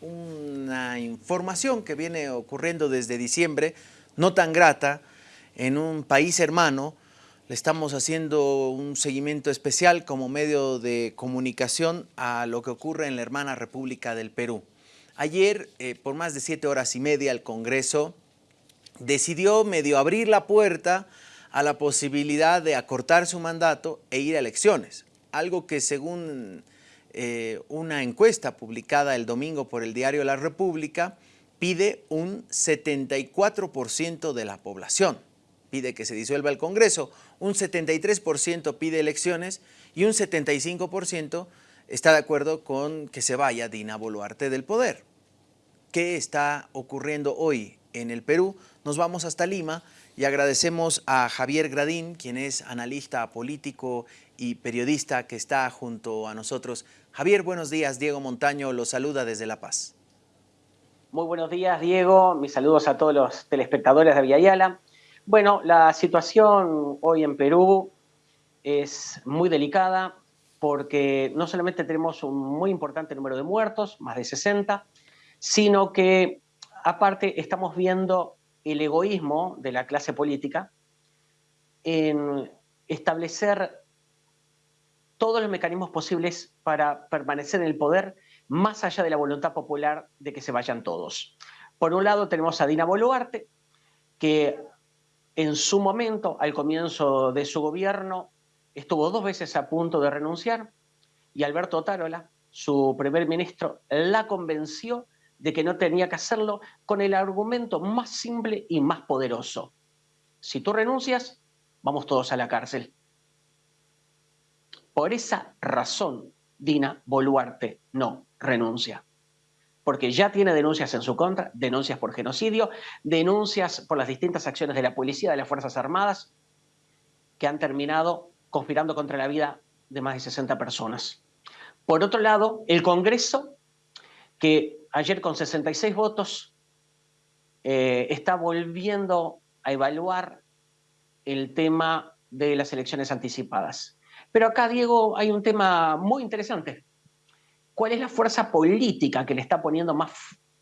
una información que viene ocurriendo desde diciembre, no tan grata, en un país hermano. Le estamos haciendo un seguimiento especial como medio de comunicación a lo que ocurre en la hermana República del Perú. Ayer, eh, por más de siete horas y media, el Congreso decidió medio abrir la puerta a la posibilidad de acortar su mandato e ir a elecciones, algo que según eh, una encuesta publicada el domingo por el diario La República pide un 74% de la población. Pide que se disuelva el Congreso, un 73% pide elecciones y un 75% está de acuerdo con que se vaya Dina Boluarte del poder. ¿Qué está ocurriendo hoy en el Perú? Nos vamos hasta Lima y agradecemos a Javier Gradín, quien es analista político y periodista que está junto a nosotros. Javier, buenos días. Diego Montaño lo saluda desde La Paz. Muy buenos días, Diego. Mis saludos a todos los telespectadores de Villayala. Bueno, la situación hoy en Perú es muy delicada porque no solamente tenemos un muy importante número de muertos, más de 60, sino que aparte estamos viendo el egoísmo de la clase política en establecer todos los mecanismos posibles para permanecer en el poder más allá de la voluntad popular de que se vayan todos. Por un lado tenemos a Dina Boluarte, que en su momento, al comienzo de su gobierno, estuvo dos veces a punto de renunciar y Alberto Tarola, su primer ministro, la convenció de que no tenía que hacerlo con el argumento más simple y más poderoso. Si tú renuncias, vamos todos a la cárcel. Por esa razón, Dina Boluarte no renuncia. Porque ya tiene denuncias en su contra, denuncias por genocidio, denuncias por las distintas acciones de la policía, de las Fuerzas Armadas, que han terminado conspirando contra la vida de más de 60 personas. Por otro lado, el Congreso, que ayer con 66 votos eh, está volviendo a evaluar el tema de las elecciones anticipadas. Pero acá, Diego, hay un tema muy interesante. ¿Cuál es la fuerza política que le está poniendo más,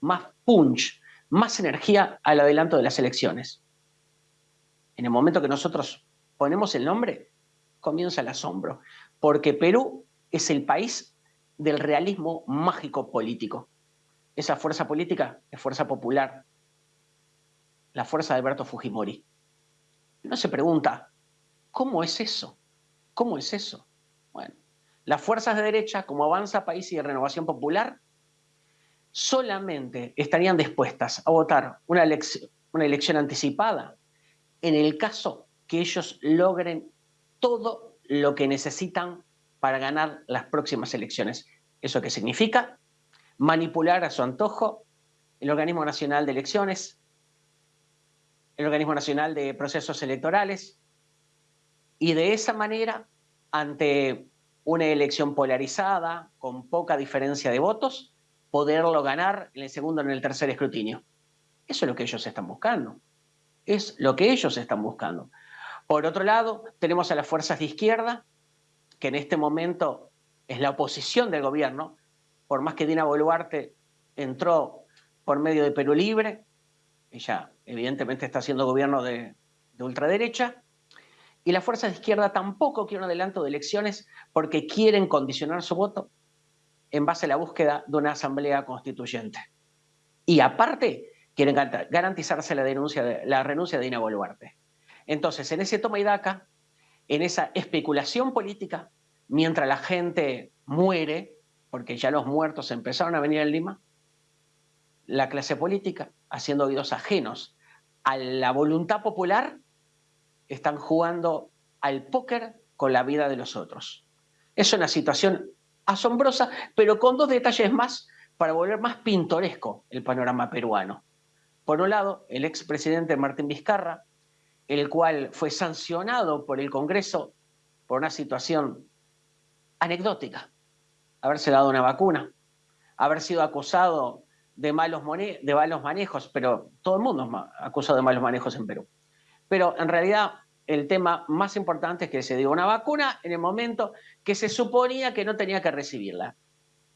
más punch, más energía al adelanto de las elecciones? En el momento que nosotros ponemos el nombre, comienza el asombro, porque Perú es el país del realismo mágico político. Esa fuerza política es fuerza popular, la fuerza de Alberto Fujimori. Uno se pregunta, ¿cómo es eso? ¿Cómo es eso? Bueno, las fuerzas de derecha, como Avanza País y Renovación Popular, solamente estarían dispuestas a votar una, una elección anticipada en el caso que ellos logren todo lo que necesitan para ganar las próximas elecciones. ¿Eso qué significa? manipular a su antojo el Organismo Nacional de Elecciones, el Organismo Nacional de Procesos Electorales, y de esa manera, ante una elección polarizada, con poca diferencia de votos, poderlo ganar en el segundo o en el tercer escrutinio. Eso es lo que ellos están buscando. Es lo que ellos están buscando. Por otro lado, tenemos a las fuerzas de izquierda, que en este momento es la oposición del gobierno, por más que Dina Boluarte entró por medio de Perú Libre, ella evidentemente está haciendo gobierno de, ultraderecha, y la fuerza de izquierda tampoco quiere un adelanto de elecciones porque quieren condicionar su voto en base a la búsqueda de una asamblea constituyente. Y aparte, quieren garantizarse la renuncia de Dina Boluarte. Entonces, en ese toma y daca, en esa especulación política, mientras la gente muere, porque ya los muertos empezaron a venir en Lima, la clase política, haciendo oídos ajenos a la voluntad popular, están jugando al póker con la vida de los otros. Es una situación asombrosa, pero con dos detalles más para volver más pintoresco el panorama peruano. Por un lado, el expresidente Martín Vizcarra, el cual fue sancionado por el Congreso por una situación anecdótica haberse dado una vacuna, haber sido acusado de malos, de malos manejos, pero todo el mundo es acusado de malos manejos en Perú. Pero en realidad el tema más importante es que se dio una vacuna en el momento que se suponía que no tenía que recibirla.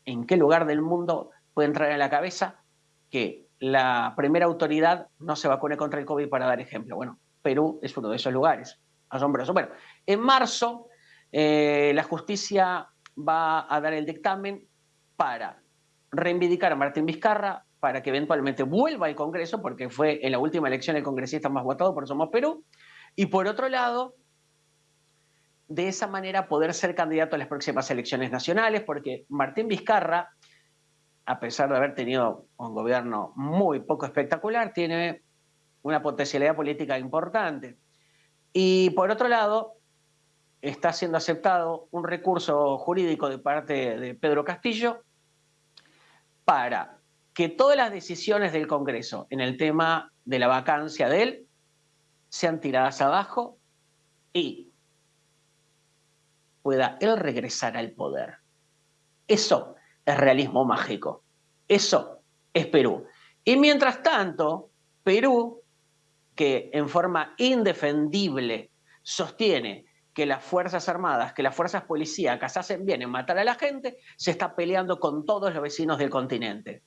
¿En qué lugar del mundo puede entrar en la cabeza que la primera autoridad no se vacune contra el COVID para dar ejemplo. Bueno, Perú es uno de esos lugares. Asombroso. Bueno, en marzo eh, la justicia va a dar el dictamen para reivindicar a Martín Vizcarra, para que eventualmente vuelva al Congreso, porque fue en la última elección el congresista más votado por Somos Perú, y por otro lado, de esa manera poder ser candidato a las próximas elecciones nacionales, porque Martín Vizcarra, a pesar de haber tenido un gobierno muy poco espectacular, tiene una potencialidad política importante. Y por otro lado, está siendo aceptado un recurso jurídico de parte de Pedro Castillo para que todas las decisiones del Congreso en el tema de la vacancia de él sean tiradas abajo y pueda él regresar al poder. Eso es realismo mágico. Eso es Perú. Y mientras tanto, Perú, que en forma indefendible sostiene que las Fuerzas Armadas, que las Fuerzas Policíacas hacen bien en matar a la gente, se está peleando con todos los vecinos del continente.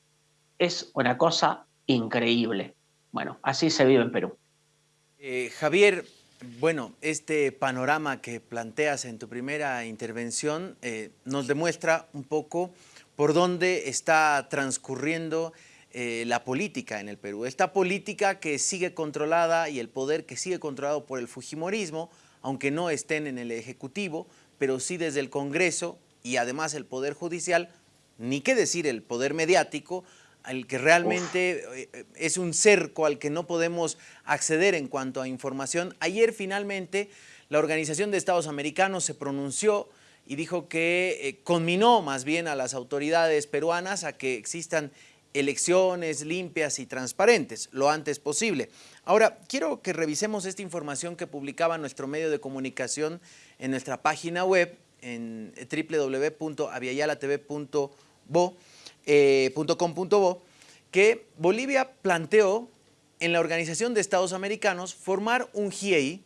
Es una cosa increíble. Bueno, así se vive en Perú. Eh, Javier, bueno, este panorama que planteas en tu primera intervención eh, nos demuestra un poco por dónde está transcurriendo eh, la política en el Perú. Esta política que sigue controlada y el poder que sigue controlado por el Fujimorismo, aunque no estén en el Ejecutivo, pero sí desde el Congreso y además el Poder Judicial, ni qué decir el Poder Mediático, al que realmente eh, es un cerco al que no podemos acceder en cuanto a información. Ayer finalmente la Organización de Estados Americanos se pronunció y dijo que eh, conminó más bien a las autoridades peruanas a que existan elecciones limpias y transparentes lo antes posible. Ahora, quiero que revisemos esta información que publicaba nuestro medio de comunicación en nuestra página web en www.aviayalatv.bo eh, que Bolivia planteó en la Organización de Estados Americanos formar un GIEI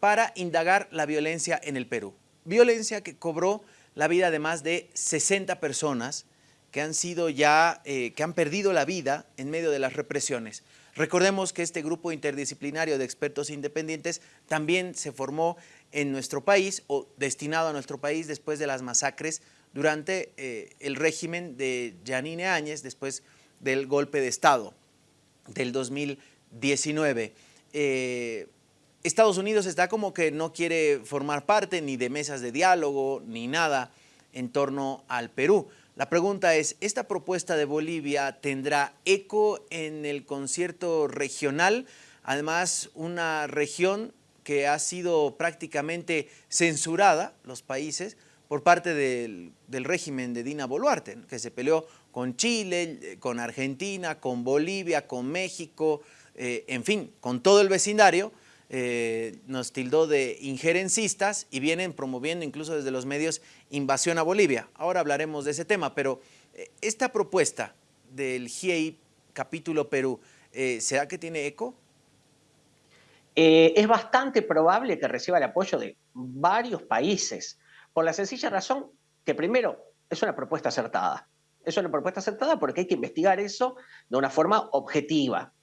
para indagar la violencia en el Perú. Violencia que cobró la vida de más de 60 personas que han sido ya, eh, que han perdido la vida en medio de las represiones. Recordemos que este grupo interdisciplinario de expertos independientes también se formó en nuestro país o destinado a nuestro país después de las masacres durante eh, el régimen de Yanine Áñez, después del golpe de Estado del 2019. Eh, Estados Unidos está como que no quiere formar parte ni de mesas de diálogo ni nada en torno al Perú. La pregunta es, ¿esta propuesta de Bolivia tendrá eco en el concierto regional? Además, una región que ha sido prácticamente censurada, los países, por parte del, régimen de Dina Boluarte, que se peleó con Chile, con Argentina, con Bolivia, con México, eh, en fin, con todo el vecindario, eh, nos tildó de injerencistas y vienen promoviendo incluso desde los medios invasión a Bolivia. Ahora hablaremos de ese tema, pero eh, esta propuesta del GIEI capítulo Perú, ¿será que tiene eco? es bastante probable que reciba el apoyo de varios países por la sencilla razón que primero es una propuesta acertada. Es una propuesta acertada porque hay que investigar eso de una forma objetiva.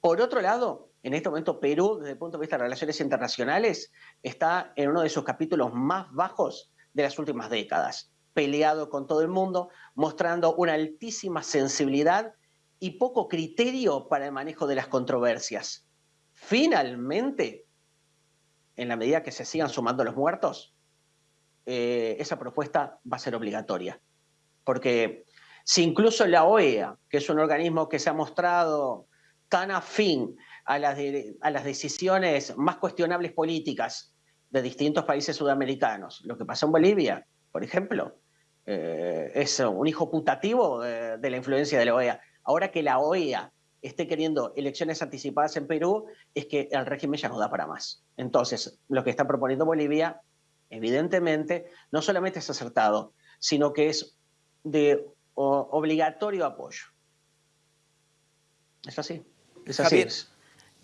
Por otro lado, en este momento Perú, desde el punto de vista de relaciones internacionales, está en uno de sus capítulos más bajos de las últimas décadas, peleado con todo el mundo, mostrando una altísima sensibilidad y poco criterio para el manejo de las controversias. Finalmente, en la medida que se sigan sumando los muertos, eh, esa propuesta va a ser obligatoria. Porque si incluso la OEA, que es un organismo que se ha mostrado tan afín a las, a las decisiones más cuestionables políticas de distintos países sudamericanos, lo que pasó en Bolivia, por ejemplo, eh, es un hijo putativo de, la influencia de la OEA. Ahora que la OEA esté queriendo elecciones anticipadas en Perú, es que el régimen ya no da para más. Entonces, lo que está proponiendo Bolivia evidentemente, no solamente es acertado, sino que es de obligatorio apoyo. Es así. Es así.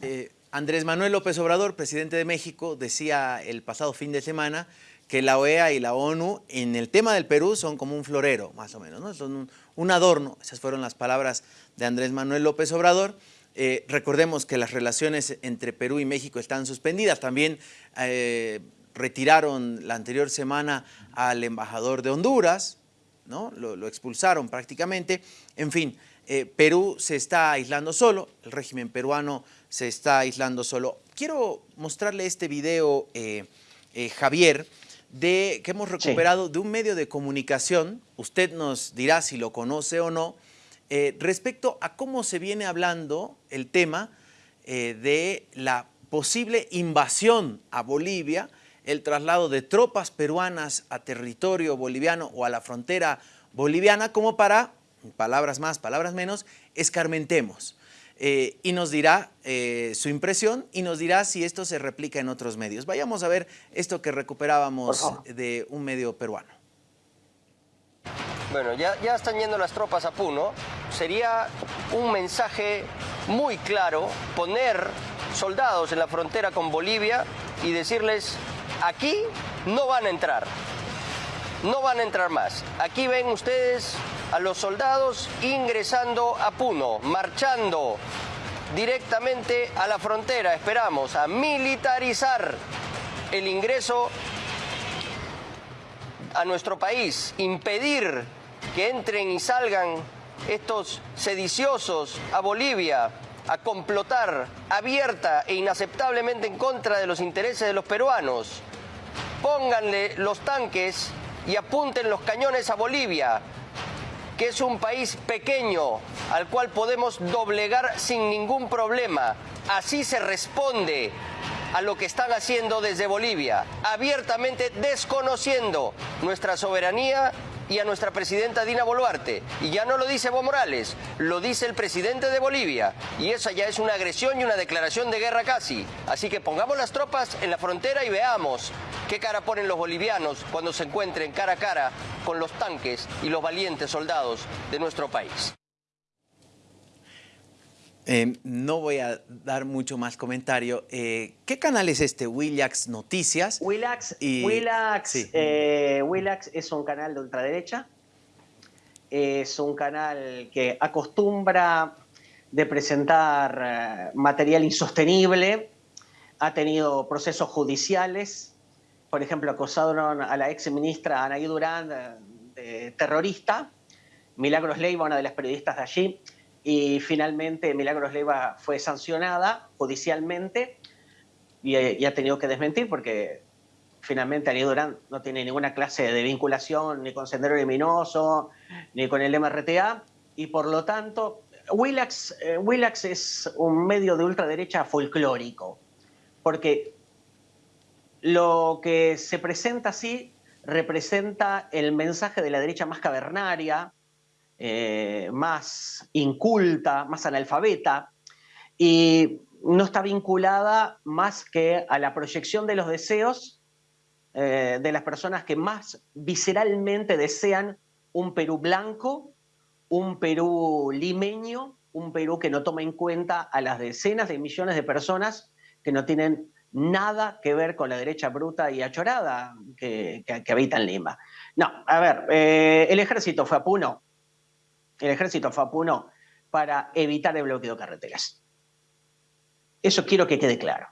Eh, Andrés Manuel López Obrador, presidente de México, decía el pasado fin de semana que la OEA y la ONU en el tema del Perú son como un florero, más o menos, ¿no? son un, adorno. Esas fueron las palabras de Andrés Manuel López Obrador. Eh, recordemos que las relaciones entre Perú y México están suspendidas. También eh, retiraron la anterior semana al embajador de Honduras, ¿no? lo, expulsaron prácticamente. En fin, eh, Perú se está aislando solo, el régimen peruano se está aislando solo. Quiero mostrarle este video, Javier, de, que hemos recuperado de un medio de comunicación, usted nos dirá si lo conoce o no, eh, respecto a cómo se viene hablando el tema eh, de la posible invasión a Bolivia, el traslado de tropas peruanas a territorio boliviano o a la frontera boliviana, como para, palabras más, palabras menos, escarmentemos. Eh, y nos dirá eh, su impresión y nos dirá si esto se replica en otros medios. Vayamos a ver esto que recuperábamos de un medio peruano. Bueno, ya, ya están yendo las tropas a Puno. Sería un mensaje muy claro poner soldados en la frontera con Bolivia y decirles, aquí no van a entrar, no van a entrar más. Aquí ven ustedes a los soldados ingresando a Puno, marchando directamente a la frontera. Esperamos a militarizar el ingreso a nuestro país, impedir que entren y salgan estos sediciosos a Bolivia a complotar abierta e inaceptablemente en contra de los intereses de los peruanos. Pónganle los tanques y apunten los cañones a Bolivia que es un país pequeño al cual podemos doblegar sin ningún problema. Así se responde a lo que están haciendo desde Bolivia, abiertamente desconociendo nuestra soberanía y a nuestra presidenta Dina Boluarte. Y ya no lo dice Evo Morales, lo dice el presidente de Bolivia. Y esa ya es una agresión y una declaración de guerra casi. Así que pongamos las tropas en la frontera y veamos qué cara ponen los bolivianos cuando se encuentren cara a cara con los tanques y los valientes soldados de nuestro país. Eh, no voy a dar mucho más comentario. Eh, ¿Qué canal es este? Willax Noticias. Willax, Willax, eh, Willax es un canal de ultraderecha. Es un canal que acostumbra de presentar material insostenible. Ha tenido procesos judiciales. Por ejemplo, acusaron a la ex ministra Anaí Durán de terrorista. Milagros Leiva, una de las periodistas de allí, y finalmente Milagros Leiva fue sancionada judicialmente y, ha tenido que desmentir porque finalmente Ani Durán no tiene ninguna clase de vinculación ni con Sendero Luminoso ni con el MRTA y por lo tanto Willax, eh, Willax es un medio de ultraderecha folclórico porque lo que se presenta así representa el mensaje de la derecha más cavernaria, eh, más inculta, más analfabeta, y no está vinculada más que a la proyección de los deseos eh, de las personas que más visceralmente desean un Perú blanco, un Perú limeño, un Perú que no toma en cuenta a las decenas de millones de personas que no tienen nada que ver con la derecha bruta y achorada que, habita en Lima. No, a ver, eh, el ejército fue a Puno, el ejército fue a Puno para evitar el bloqueo de carreteras. Eso quiero que quede claro.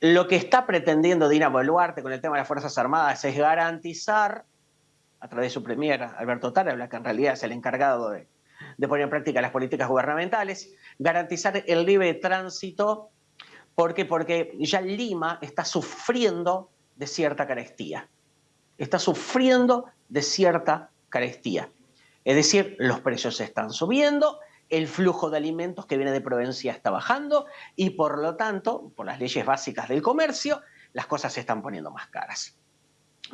Lo que está pretendiendo Dina Boluarte con el tema de las Fuerzas Armadas es garantizar, a través de su premier Alberto Tarabla, que en realidad es el encargado de, poner en práctica las políticas gubernamentales, garantizar el libre tránsito. ¿Por qué? Porque ya Lima está sufriendo de cierta carestía. Está sufriendo de cierta carestía. Es decir, los precios están subiendo, el flujo de alimentos que viene de Provincia está bajando y por lo tanto, por las leyes básicas del comercio, las cosas se están poniendo más caras.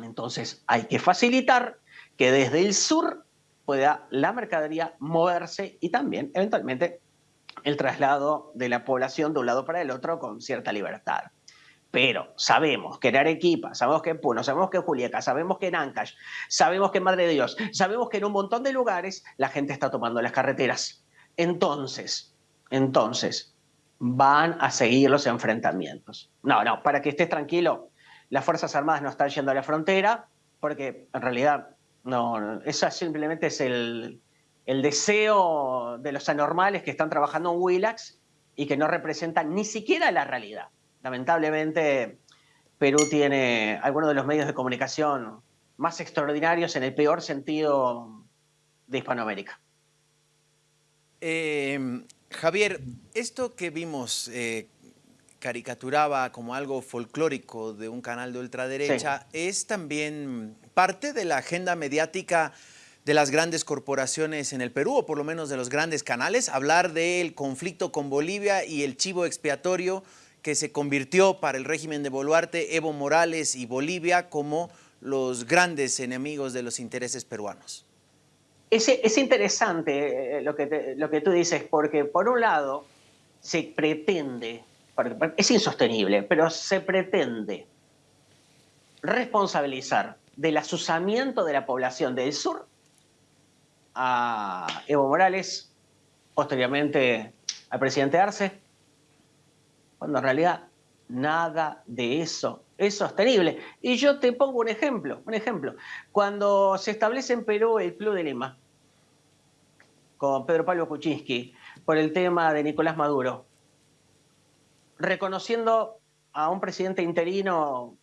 Entonces hay que facilitar que desde el sur pueda la mercadería moverse y también eventualmente el traslado de la población de un lado para el otro con cierta libertad. Pero sabemos que en Arequipa, sabemos que en Puno, sabemos que en Juliaca, sabemos que en Ancash, sabemos que en Madre de Dios, sabemos que en un montón de lugares la gente está tomando las carreteras. Entonces, entonces, van a seguir los enfrentamientos. No, no, para que estés tranquilo, las Fuerzas Armadas no están yendo a la frontera, porque en realidad no, eso simplemente es el, el deseo de los anormales que están trabajando en Willax y que no representan ni siquiera la realidad. Lamentablemente, Perú tiene algunos de los medios de comunicación más extraordinarios en el peor sentido de Hispanoamérica. Eh, Javier, esto que vimos eh, caricaturaba como algo folclórico de un canal de ultraderecha es también parte de la agenda mediática de las grandes corporaciones en el Perú, o por lo menos de los grandes canales, hablar del conflicto con Bolivia y el chivo expiatorio que se convirtió para el régimen de Boluarte, Evo Morales y Bolivia como los grandes enemigos de los intereses peruanos. Es, es interesante eh, lo que, lo que tú dices, porque por un lado se pretende, es insostenible, pero se pretende responsabilizar del asusamiento de la población del sur a Evo Morales, posteriormente al presidente Arce, cuando en realidad nada de eso es sostenible. Y yo te pongo un ejemplo, un ejemplo. Cuando se establece en Perú el Club de Lima, con Pedro Pablo Kuczynski, por el tema de Nicolás Maduro, reconociendo a un presidente interino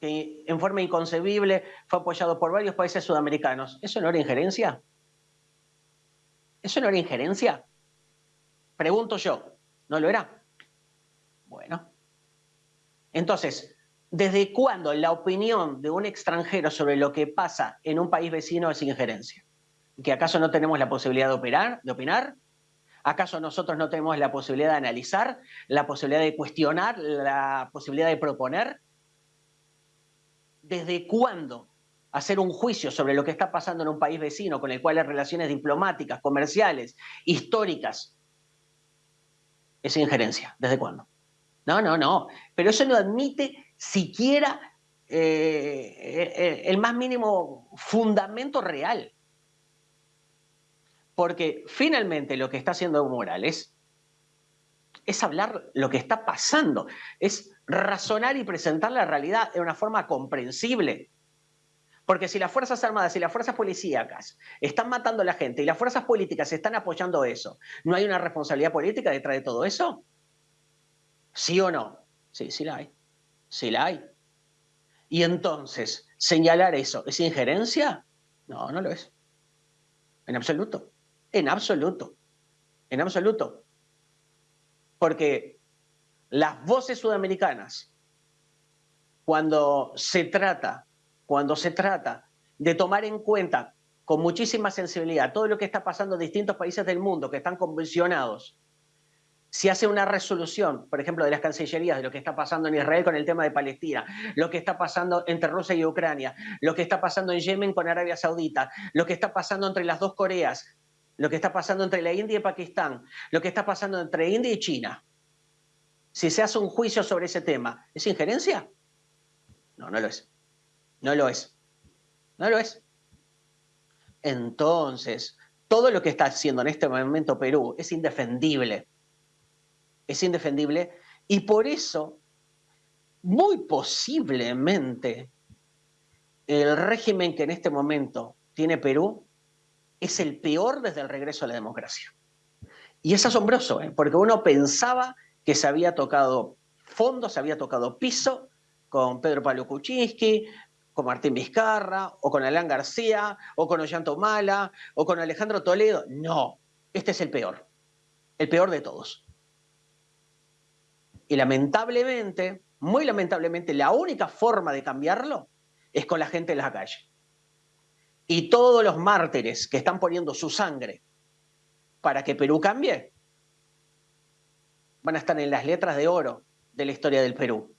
que en forma inconcebible fue apoyado por varios países sudamericanos. ¿Eso no era injerencia? ¿Eso no era injerencia? Pregunto yo, ¿no lo era? Bueno. Entonces, ¿desde cuándo la opinión de un extranjero sobre lo que pasa en un país vecino es injerencia? ¿Que acaso no tenemos la posibilidad de, operar, de opinar? ¿Acaso nosotros no tenemos la posibilidad de analizar, la posibilidad de cuestionar, la posibilidad de proponer? ¿Desde cuándo hacer un juicio sobre lo que está pasando en un país vecino con el cual las relaciones diplomáticas, comerciales, históricas, es injerencia? ¿Desde cuándo? No, no, no. Pero eso no admite siquiera eh, eh, el más mínimo fundamento real. Porque finalmente lo que está haciendo Evo Morales es hablar lo que está pasando, es razonar y presentar la realidad de una forma comprensible. Porque si las Fuerzas Armadas y las Fuerzas Policíacas están matando a la gente y las fuerzas políticas están apoyando eso, ¿no hay una responsabilidad política detrás de todo eso? ¿Sí o no? Sí, sí la hay. Sí la hay. Y entonces, señalar eso, ¿es injerencia? No, no lo es. En absoluto. En absoluto. En absoluto. Porque las voces sudamericanas, cuando se trata, cuando se trata de tomar en cuenta con muchísima sensibilidad todo lo que está pasando en distintos países del mundo que están convencionados, si hace una resolución, por ejemplo, de las cancillerías, de lo que está pasando en Israel con el tema de Palestina, lo que está pasando entre Rusia y Ucrania, lo que está pasando en Yemen con Arabia Saudita, lo que está pasando entre las dos Coreas, lo que está pasando entre la India y Pakistán, lo que está pasando entre India y China, si se hace un juicio sobre ese tema, ¿es injerencia? No, no lo es. No lo es. No lo es. Entonces, todo lo que está haciendo en este momento Perú es indefendible. Es indefendible y por eso, muy posiblemente, el régimen que en este momento tiene Perú es el peor desde el regreso a la democracia. Y es asombroso, ¿eh? porque uno pensaba que se había tocado fondo, se había tocado piso con Pedro Pablo Kuczynski, con Martín Vizcarra, o con Alan García, o con Ollanto Mala, o con Alejandro Toledo. No, este es el peor, el peor de todos. Y lamentablemente, muy lamentablemente, la única forma de cambiarlo es con la gente en la calle. Y todos los mártires que están poniendo su sangre para que Perú cambie, van a estar en las letras de oro de la historia del Perú.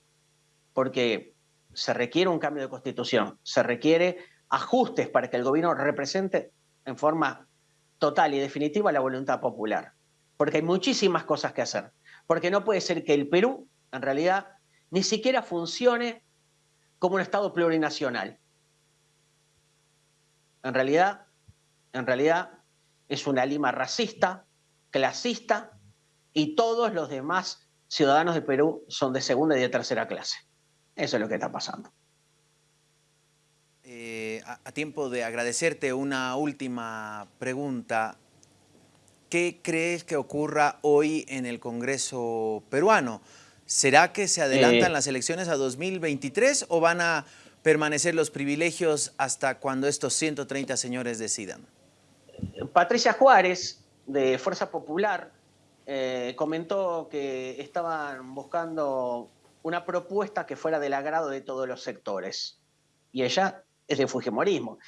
Porque se requiere un cambio de constitución, se requiere ajustes para que el gobierno represente en forma total y definitiva la voluntad popular. Porque hay muchísimas cosas que hacer. Porque no puede ser que el Perú, en realidad, ni siquiera funcione como un Estado plurinacional. En realidad, en realidad es una Lima racista, clasista, y todos los demás ciudadanos de Perú son de segunda y de tercera clase. Eso es lo que está pasando. Eh, a, tiempo de agradecerte una última pregunta. ¿Qué crees que ocurra hoy en el Congreso peruano? ¿Será que se adelantan eh. las elecciones a 2023 o van a permanecer los privilegios hasta cuando estos 130 señores decidan? Patricia Juárez, de Fuerza Popular, eh, comentó que estaban buscando una propuesta que fuera del agrado de todos los sectores. Y ella es de Fujimorismo.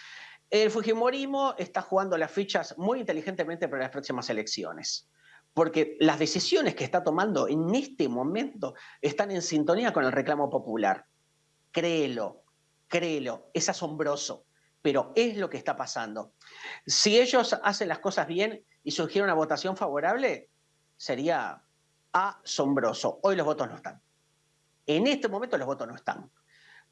El Fujimorismo está jugando las fichas muy inteligentemente para las próximas elecciones, porque las decisiones que está tomando en este momento están en sintonía con el reclamo popular. Créelo, créelo, es asombroso, pero es lo que está pasando. Si ellos hacen las cosas bien y surgiera una votación favorable, sería asombroso. Hoy los votos no están. En este momento los votos no están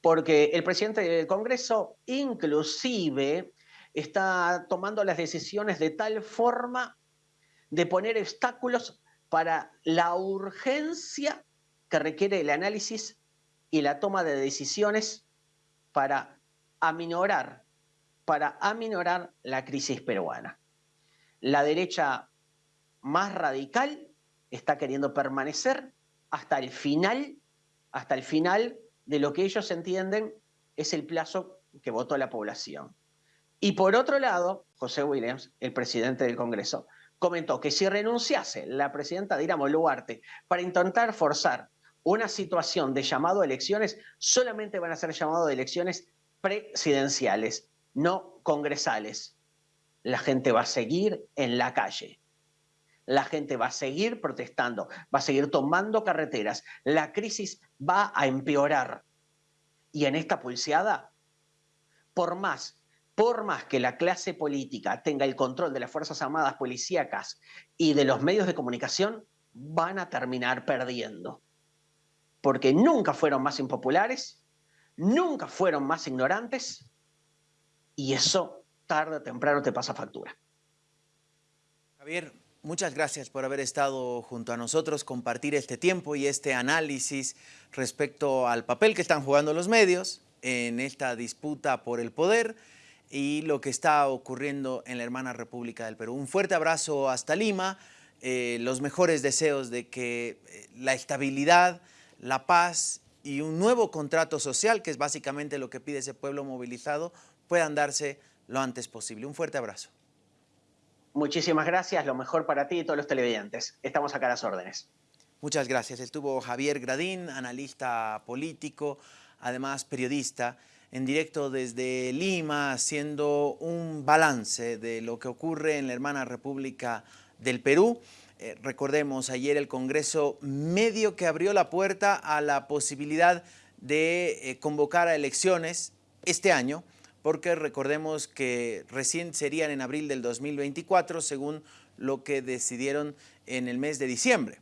porque el presidente del Congreso inclusive está tomando las decisiones de tal forma de poner obstáculos para la urgencia que requiere el análisis y la toma de decisiones para aminorar, para aminorar la crisis peruana. La derecha más radical está queriendo permanecer hasta el final, hasta el final de lo que ellos entienden es el plazo que votó la población. Y por otro lado, José Williams, el presidente del Congreso, comentó que si renunciase la presidenta Dina Boluarte para intentar forzar una situación de llamado a elecciones, solamente van a ser llamados de elecciones presidenciales, no congresales. La gente va a seguir en la calle. La gente va a seguir protestando, va a seguir tomando carreteras. La crisis va a empeorar. Y en esta pulseada, por más, por más que la clase política tenga el control de las Fuerzas Armadas policíacas y de los medios de comunicación, van a terminar perdiendo. Porque nunca fueron más impopulares, nunca fueron más ignorantes, y eso tarde o temprano te pasa factura. Javier, Muchas gracias por haber estado junto a nosotros, compartir este tiempo y este análisis respecto al papel que están jugando los medios en esta disputa por el poder y lo que está ocurriendo en la hermana República del Perú. Un fuerte abrazo hasta Lima, eh, los mejores deseos de que eh, la estabilidad, la paz y un nuevo contrato social, que es básicamente lo que pide ese pueblo movilizado, puedan darse lo antes posible. Un fuerte abrazo. Muchísimas gracias, lo mejor para ti y todos los televidentes. Estamos acá a las órdenes. Muchas gracias. Estuvo Javier Gradín, analista político, además periodista, en directo desde Lima, haciendo un balance de lo que ocurre en la hermana República del Perú. Eh, recordemos, ayer el Congreso medio que abrió la puerta a la posibilidad de eh, convocar a elecciones este año, porque recordemos que recién serían en abril del 2024, según lo que decidieron en el mes de diciembre.